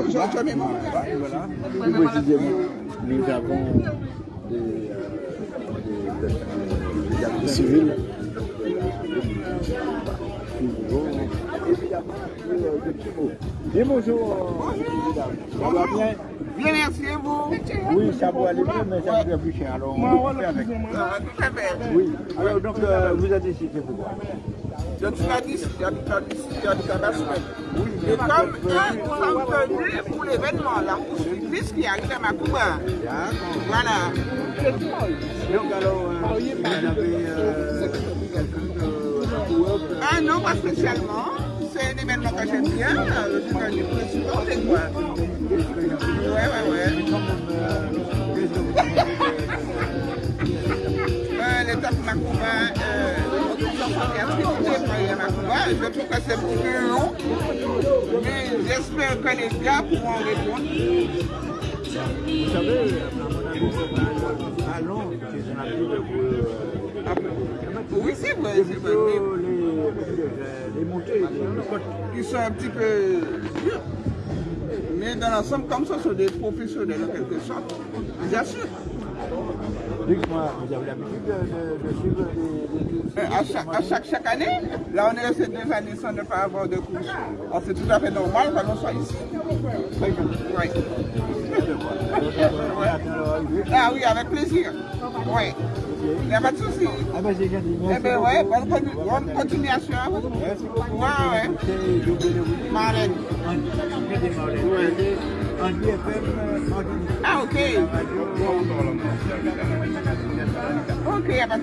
Voilà. Plus précisément, nous avons des, euh, des, des, bonjour. Ça va bien? Bien, merci et vous? Oui, ça va aller bien, mais ça va plus cher. Alors, on va faire avec. Ah, Tout à fait. Oui. Alors, donc, euh, vous c'est pourquoi? Je suis là d'ici, j'habite là d'ici, j'habite à la semaine. Et comme nous sommes venus pour l'événement, la poursuite qui arrive à Macouba. Voilà. Donc, alors, euh, vous avez euh, quelqu'un de Ah non, pas spécialement. men di men nan kache diyan, ah, yo se kache pou yon supote kwa. Ouè, ouè, ouè. Le tap makouba, euh, je trouve que c'est plus long, mais j'espère que les gars pourront répondre. Vous savez, à Londres, c'est un appel de... Euh, ah bon? Oui, c'est vrai, c'est vrai. Mais les, montées. Ils sont un petit peu durs. Mais dans l'ensemble, comme ça, ce sont des professionnels en quelque sorte. J'assure. Dites-moi, vous avez l'habitude de, suivre les, Euh, À chaque, à chaque, chaque année, là on est resté deux années sans ne pas avoir de course. Alors c'est tout à fait normal que l'on soit ici. Oui. Ah oui, avec plaisir. Oui. Il n'y a pas de souci. Ah ben c'est gentil, Eh bien, ouais, bonne, bonne continuation à vous. Merci beaucoup. Ouais, ouais. Marlène. En Ah, ok. Ok, il n'y a pas